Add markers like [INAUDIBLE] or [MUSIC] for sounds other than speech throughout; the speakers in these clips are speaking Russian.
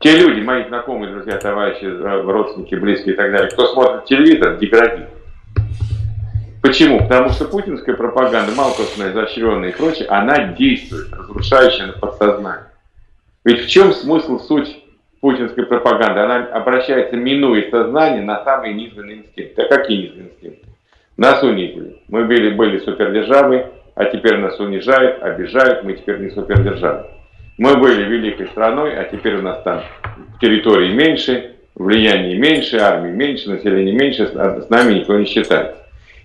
Те люди, мои знакомые, друзья, товарищи, э, родственники, близкие и так далее, кто смотрит телевизор, деградирует. Почему? Потому что путинская пропаганда, малкостная, изощренная и прочее, она действует, разрушающая на подсознание. Ведь в чем смысл, суть путинской пропаганды? Она обращается, минуя сознание, на самые низменные инстинкты. А какие низменные инстинкты? Нас унизили. Мы были, были супердержавой, а теперь нас унижают, обижают, мы теперь не супердержава. Мы были великой страной, а теперь у нас там территории меньше, влияние меньше, армии меньше, население меньше, с нами никто не считается.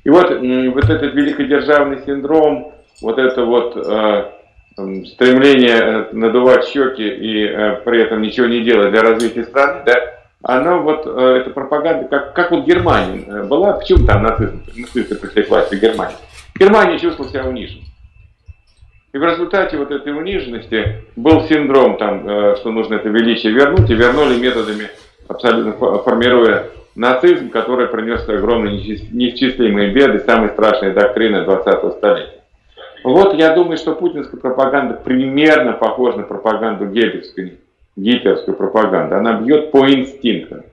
И вот, вот этот великодержавный синдром, вот это вот э, стремление э, надувать щеки и э, при этом ничего не делать для развития страны, да, оно вот, э, эта пропаганда, как, как вот Германия э, была, почему там нацизм, нацисты пришли к власти в Германии? Германия чувствовала себя униженной. И в результате вот этой униженности был синдром, там, э, что нужно это величие вернуть, и вернули методами, абсолютно формируя нацизм, который принес огромные неисчислимые беды, самые страшные доктрины 20-го столетия. Вот я думаю, что путинская пропаганда примерно похожа на пропаганду геббельскую, гитлеровскую пропаганду. Она бьет по инстинктам.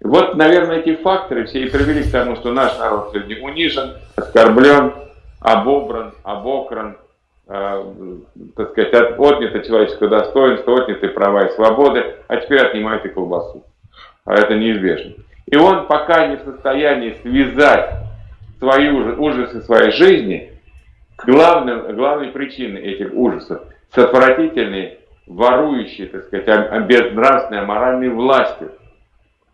Вот, наверное, эти факторы все и привели к тому, что наш народ сегодня унижен, оскорблен, обобран, обокран, так сказать, отнято человеческое достоинство, отняты права и свободы, а теперь отнимают и колбасу а это неизбежно. И он пока не в состоянии связать свои ужасы своей жизни, главным, главной причиной этих ужасов с отвратительной, ворующей, так сказать, безнравственной, аморальной властью,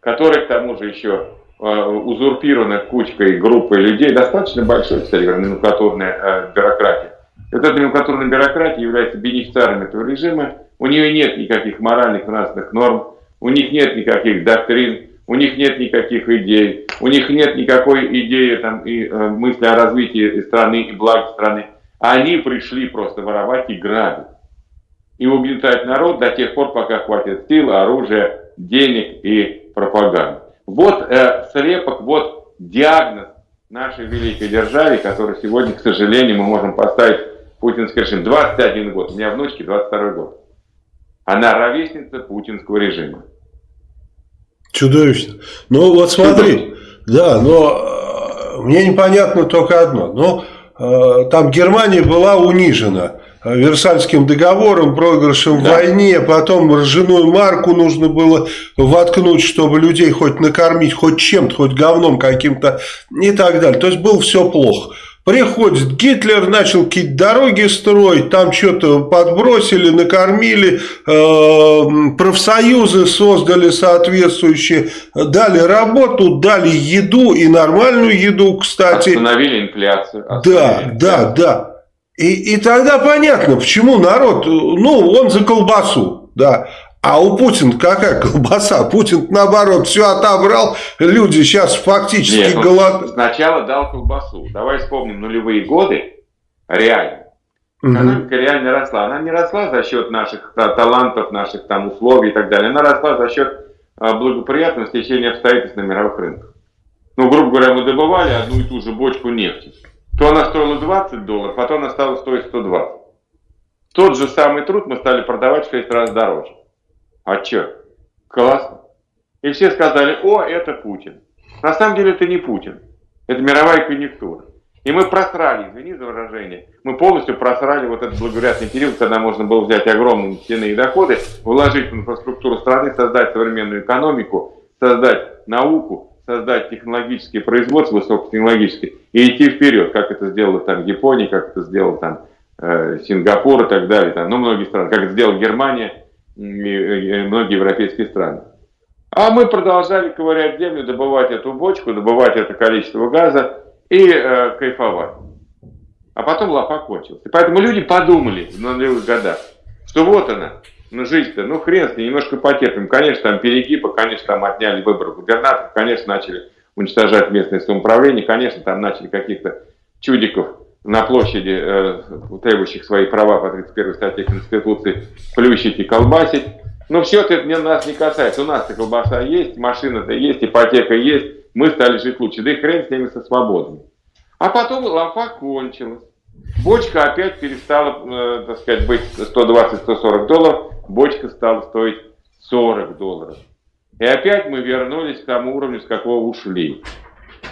которая к тому же еще э, узурпирована кучкой, группой людей, достаточно большой, кстати говоря, номенклатурная э, бюрократия. Вот эта номенклатурная бюрократия является бенефициаром этого режима, у нее нет никаких моральных, нравственных норм, у них нет никаких доктрин, у них нет никаких идей, у них нет никакой идеи там, и э, мысли о развитии страны и благе страны. Они пришли просто воровать и грабить. И угнетать народ до тех пор, пока хватит сил, оружия, денег и пропаганды. Вот э, слепок, вот диагноз нашей великой державе, который сегодня, к сожалению, мы можем поставить путинский режим. 21 год, у меня внучки 22 год. Она ровесница путинского режима. Чудовищно. Ну вот смотри, да, но э, мне непонятно только одно. Но э, там Германия была унижена э, Версальским договором, проигрышем да. в войне, потом ржаную марку нужно было воткнуть, чтобы людей хоть накормить, хоть чем-то, хоть говном каким-то и так далее. То есть было все плохо. Приходит Гитлер, начал какие-то дороги строить, там что-то подбросили, накормили, э, профсоюзы создали соответствующие, дали работу, дали еду и нормальную еду, кстати. Остановили инфляцию. Остановили да, да, да. И, и тогда понятно, почему народ, ну, он за колбасу, да. А у Путина какая колбаса? Путин, наоборот, все отобрал. Люди сейчас фактически Нет, голод... Сначала дал колбасу. Давай вспомним нулевые годы. Реально. Экономика угу. реально росла. Она не росла за счет наших талантов, наших там условий и так далее. Она росла за счет а, благоприятного стечения обстоятельств на мировых рынках. Ну, грубо говоря, мы добывали одну и ту же бочку нефти. То она стоила 20 долларов, потом она стала стоить 120. Тот же самый труд мы стали продавать в 6 раз дороже. А что? Классно. И все сказали, о, это Путин. На самом деле это не Путин. Это мировая конъюнктура. И мы просрали, извини за выражение, мы полностью просрали вот этот благоприятный период, когда можно было взять огромные нефтяные доходы, вложить в инфраструктуру страны, создать современную экономику, создать науку, создать технологические производства высокотехнологические и идти вперед, как это сделала там Япония, как это сделал там э, Сингапур и так далее, там, ну многие страны, как это сделала Германия, многие европейские страны. А мы продолжали ковырять землю, добывать эту бочку, добывать это количество газа и э, кайфовать. А потом лапа кончился. И поэтому люди подумали в нулевых годах, что вот она, ну жизнь-то, ну хрен с ней, немножко потерпим. Конечно, там перегибы, конечно, там отняли выборы губернаторов, конечно, начали уничтожать местное самоуправление, конечно, там начали каких-то чудиков на площади, э, требующих свои права по 31 статье Конституции, плющить и колбасить. Но все это нас не касается. У нас-то колбаса есть, машина-то есть, ипотека есть. Мы стали жить лучше. Да и хрен с ними со свободами. А потом лампа кончилась. Бочка опять перестала, э, так сказать, быть 120-140 долларов. Бочка стала стоить 40 долларов. И опять мы вернулись к тому уровню, с какого ушли.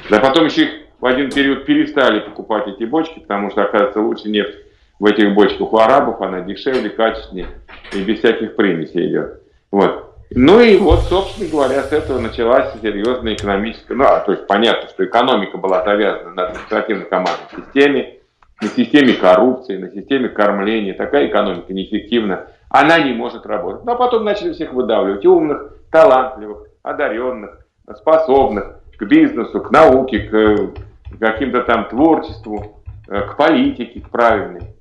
Да потом еще их в один период перестали покупать эти бочки, потому что, оказывается, лучше нефть в этих бочках у арабов, она дешевле, качественнее и без всяких примесей идет. Вот. Ну и вот, собственно говоря, с этого началась серьезная экономическая, ну, а, то есть понятно, что экономика была завязана на административно-командной системе, на системе коррупции, на системе кормления. Такая экономика неэффективна, она не может работать. Но потом начали всех выдавливать, умных, талантливых, одаренных, способных к бизнесу, к науке, к каким-то там творчеству, э, к политике, к правильной.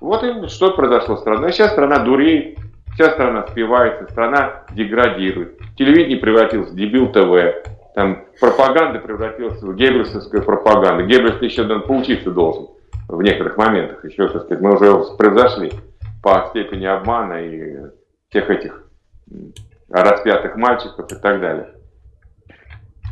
Вот и что произошло с страной. Сейчас страна дуреет, Вся страна спивается, страна деградирует. Телевидение превратилось в дебил ТВ. Там пропаганда превратилась в геббельсовскую пропаганду. Геббельс еще поучиться должен в некоторых моментах. Еще, так сказать, мы уже превзошли по степени обмана и всех этих распятых мальчиков и так далее.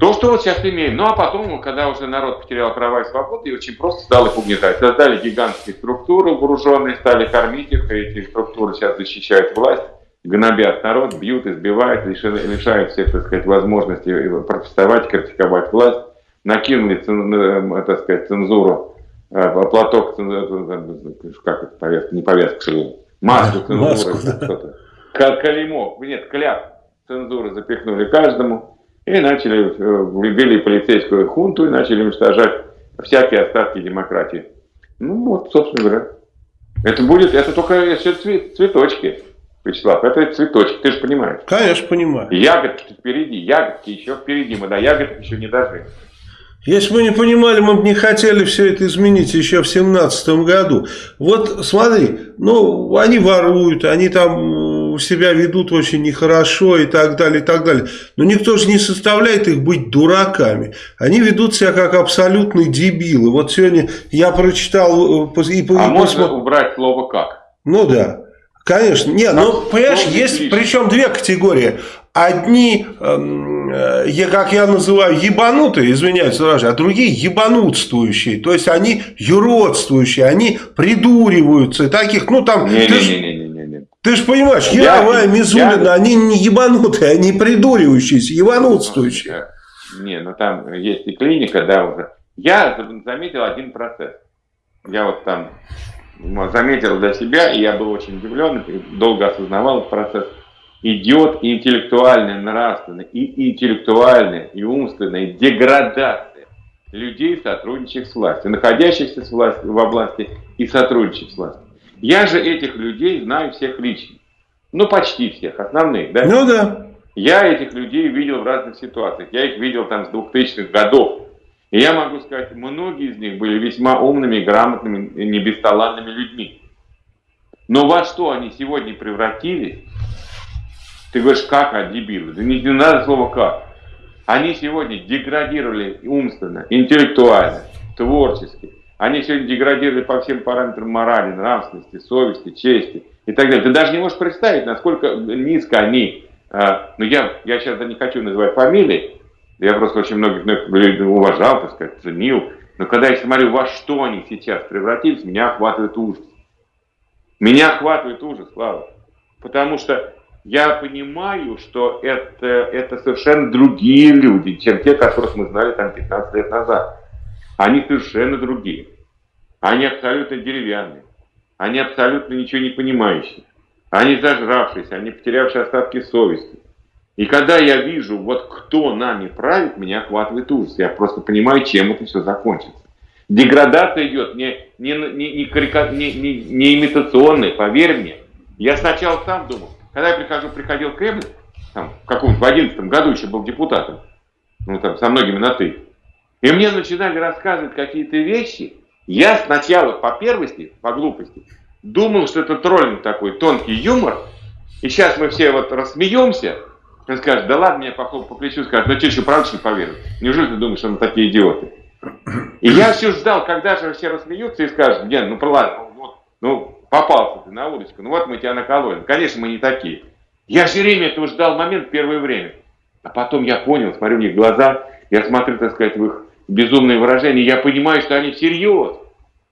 То, что вот сейчас имеем. Ну, а потом, когда уже народ потерял права и свободы, и очень просто стал их угнетать. Создали гигантские структуры вооруженные, стали кормить их, и эти структуры сейчас защищают власть, гнобят народ, бьют, избивают, лишают всех, так сказать, возможности протестовать, критиковать власть. Накинули, э, так сказать, цензуру, э, платок, как это, повязка, не повязка, что [LAUGHS] маску цензуры, что-то. Калимов, нет, кляп цензуры запихнули каждому и начали, э, ввели полицейскую хунту и начали уничтожать всякие остатки демократии. Ну вот, собственно говоря. Это будет, это только еще цвет, цветочки, Вячеслав, это цветочки, ты же понимаешь. Конечно, понимаю. Ягодки впереди, ягодки еще впереди, мы до ягодок еще не дожили. Если бы не понимали, мы бы не хотели все это изменить еще в семнадцатом году. Вот смотри, ну, они воруют, они там себя ведут очень нехорошо и так далее, и так далее. Но никто же не составляет их быть дураками. Они ведут себя как абсолютные дебилы. Вот сегодня я прочитал... Э, и, а и, можно посмотр... убрать слово «как»? Ну да. Конечно. Нет, ну, понимаешь, есть причем две категории. Одни, эм, э, как я называю, ебанутые, извиняюсь, а другие ебанутствующие. То есть они юродствующие, они придуриваются. Таких, ну там... Не, не, не, не, ты же понимаешь, Мизулина, я... они не ебанутые, они придуривающиеся, ебанутствующие. Не, ну там есть и клиника, да, уже. Я заметил один процесс. Я вот там заметил для себя, и я был очень удивлен, долго осознавал этот процесс. Идет интеллектуальная, нравственная, и интеллектуальная, и умственная деградация людей, сотрудничающих с властью, находящихся с властью, во власти и сотрудничающих с властью. Я же этих людей знаю всех лично. Ну, почти всех, основных, да? Ну, да. Я этих людей видел в разных ситуациях. Я их видел там с 2000-х годов. И я могу сказать, многие из них были весьма умными, грамотными, не бесталанными людьми. Но во что они сегодня превратились? Ты говоришь, как, а дебилы? Да не, не надо слова как. Они сегодня деградировали умственно, интеллектуально, творчески, они сегодня деградировали по всем параметрам морали, нравственности, совести, чести и так далее. Ты даже не можешь представить, насколько низко они, а, ну я, я сейчас не хочу называть фамилии, я просто очень многих людей уважал, так сказать, ценил, но когда я смотрю, во что они сейчас превратились, меня охватывает ужас. Меня охватывает ужас, Слава. Потому что я понимаю, что это, это совершенно другие люди, чем те, которых мы знали там 15 лет назад. Они совершенно другие. Они абсолютно деревянные. Они абсолютно ничего не понимающие. Они зажравшиеся, они потерявшие остатки совести. И когда я вижу, вот кто нами правит, меня охватывает ужас. Я просто понимаю, чем это все закончится. Деградация идет не, не, не, не, карика, не, не, не имитационная, поверь мне. Я сначала сам думал, когда я прихожу, приходил в Кремль, там, в каком-то, в 11 году еще был депутатом, ну там со многими на «ты», и мне начинали рассказывать какие-то вещи. Я сначала по первости, по глупости, думал, что это троллинг такой, тонкий юмор. И сейчас мы все вот рассмеемся. Он скажет, да ладно, меня похлоп по плечу, скажет, ну что, правда, что ли, поверил? Неужели ты думаешь, что мы такие идиоты? [COUGHS] И я все ждал, когда же все рассмеются и скажут, Ген, ну ладно, ну, вот, ну попался ты на удочку, ну вот мы тебя накололи. Конечно, мы не такие. Я все время этого ждал момент первое время. А потом я понял, смотрю в них глаза, я смотрю, так сказать, в их безумные выражения, я понимаю, что они всерьез.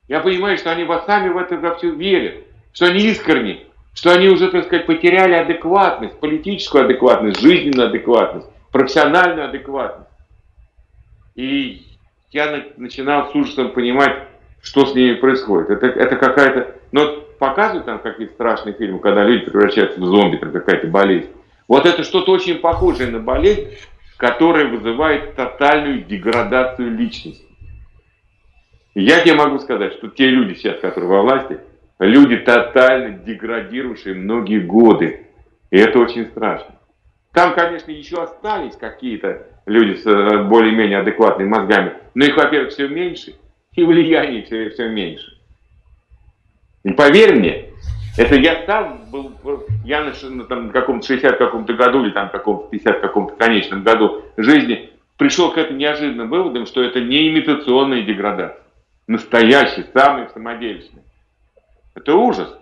Я понимаю, что они вас сами в это во все верят, что они искренни, что они уже, так сказать, потеряли адекватность, политическую адекватность, жизненную адекватность, профессиональную адекватность. И я начинал с ужасом понимать, что с ними происходит. Это, это какая-то... Ну, показывают там какие-то страшные фильмы, когда люди превращаются в зомби, там какая-то болезнь. Вот это что-то очень похожее на болезнь, которая вызывает тотальную деградацию личности. Я тебе могу сказать, что те люди сейчас, которые во власти, люди тотально деградирующие многие годы. И это очень страшно. Там, конечно, еще остались какие-то люди с э, более-менее адекватными мозгами, но их, во-первых, все меньше, и влияние все, все меньше. И поверь мне, это я сам был, я на, там, каком-то 60 каком-то году или там каком-то 50 каком-то конечном году жизни пришел к этим неожиданным выводам, что это не имитационная деградация. Настоящий, самый самодельный. Это ужас.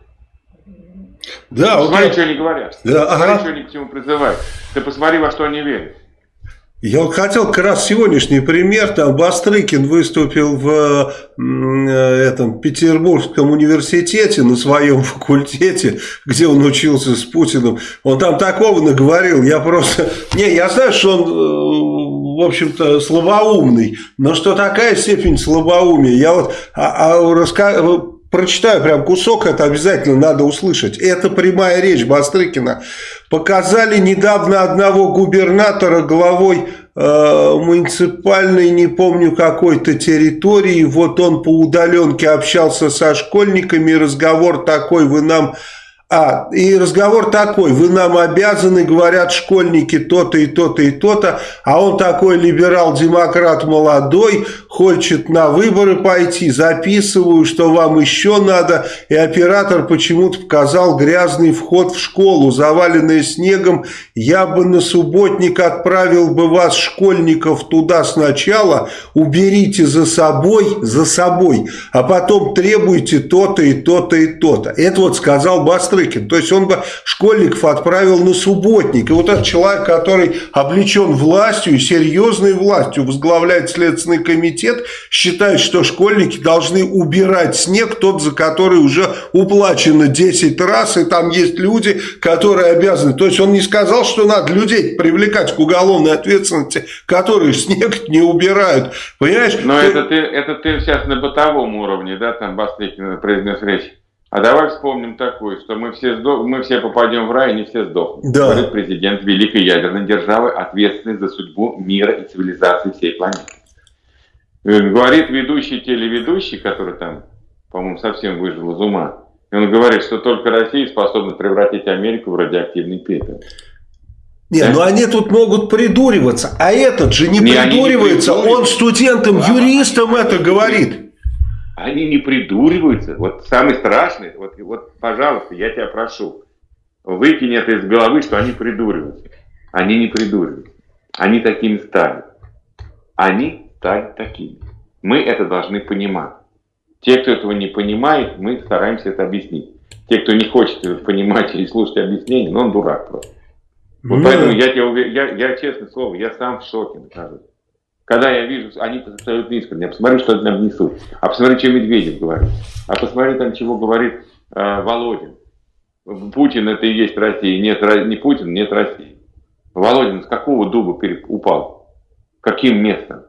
Да, посмотри, вот что они говорят. Да, ага. что они к чему призывают. Ты посмотри, во что они верят. Я хотел как раз сегодняшний пример, там Бастрыкин выступил в э, этом Петербургском университете на своем [LAUGHS] факультете, где он учился с Путиным. Он там такого наговорил, я просто... [LAUGHS] Не, я знаю, что он, э, в общем-то, слабоумный, но что такая степень слабоумия? Я вот а, а, раска прочитаю прям кусок, это обязательно надо услышать. Это прямая речь Бастрыкина. Показали недавно одного губернатора главой э, муниципальной, не помню какой-то территории. Вот он по удаленке общался со школьниками, разговор такой, вы нам а, и разговор такой, вы нам обязаны, говорят школьники, то-то и то-то и то-то, а он такой либерал-демократ молодой, хочет на выборы пойти, записываю, что вам еще надо, и оператор почему-то показал грязный вход в школу, заваленный снегом, я бы на субботник отправил бы вас, школьников, туда сначала, уберите за собой, за собой, а потом требуйте то-то и то-то и то-то. Это вот сказал Бастрый Бастрыкин. То есть он бы школьников отправил на субботник. И вот этот человек, который облечен властью, серьезной властью, возглавляет Следственный комитет, считает, что школьники должны убирать снег, тот, за который уже уплачено 10 раз, и там есть люди, которые обязаны. То есть он не сказал, что надо людей привлекать к уголовной ответственности, которые снег не убирают. Понимаешь? Но это ты, это ты сейчас на бытовом уровне, да, там Бастрыкин произнес речь. А давай вспомним такое, что мы все, сдох... мы все попадем в рай, и не все сдохнут. Да. Говорит президент великой ядерной державы, ответственный за судьбу мира и цивилизации всей планеты. Э, говорит ведущий телеведущий, который там, по-моему, совсем выжил из ума. И он говорит, что только Россия способна превратить Америку в радиоактивный пепел. Не, да? ну они тут могут придуриваться, а этот же не, не придуривается, не он студентам, юристам это говорит они не придуриваются. Вот самый страшный, вот, вот, пожалуйста, я тебя прошу, выкинь это из головы, что они придуриваются. Они не придуриваются. Они такими стали. Они стали такими. Мы это должны понимать. Те, кто этого не понимает, мы стараемся это объяснить. Те, кто не хочет понимать и слушать объяснения, ну он дурак просто. Вот ну, поэтому я тебе уверен, я, я честное слово, я сам в шоке нахожусь. Когда я вижу, они абсолютно искренне, я посмотрю, что они нам несут, а посмотри, что Медведев говорит, а посмотри там, чего говорит э, Володин. Путин это и есть Россия, нет, не Путин, нет России. Володин с какого дуба упал? Каким местом?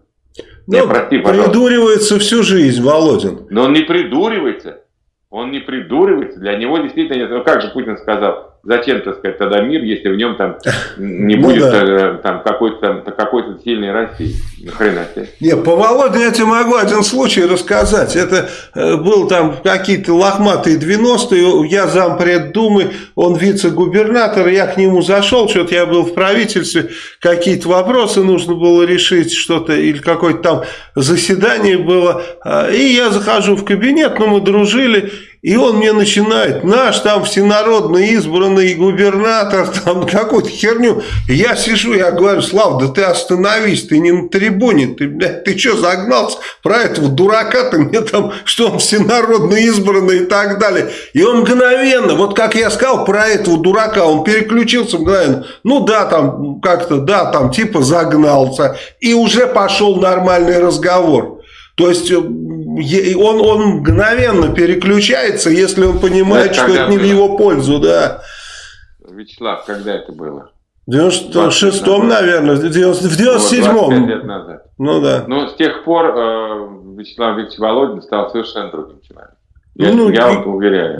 Ну, не, прости, придуривается всю жизнь, Володин. Но он не придуривается. Он не придуривается. Для него действительно нет. Ну, как же Путин сказал, зачем, так сказать, тогда мир, если в нем там не ну будет ну, да. Э, там, какой-то какой сильной России? Нахрена себе. Не, по Володе я тебе могу один случай рассказать. Это э, был там какие-то лохматые 90-е, я зампред Думы, он вице-губернатор, я к нему зашел, что-то я был в правительстве, какие-то вопросы нужно было решить, что-то, или какое-то там заседание было, а, и я захожу в кабинет, ну мы дружили, и он мне начинает, наш там всенародно избранный губернатор, там какую-то херню. Я сижу, я говорю, Слав, да ты остановись, ты не на трибуне, ты, блядь, ты что загнался про этого дурака, ты мне там, что он всенародно избранный и так далее. И он мгновенно, вот как я сказал про этого дурака, он переключился мгновенно. Ну да, там как-то, да, там типа загнался. И уже пошел нормальный разговор. То есть он, он мгновенно переключается, если он понимает, это что это не было? в его пользу, да. Вячеслав, когда это было? В 96-м, наверное, в 97-м. лет назад. Ну да. Но с тех пор э, Вячеслав Викторович Володин стал совершенно другим человеком. Я, ну, я вам уверяю.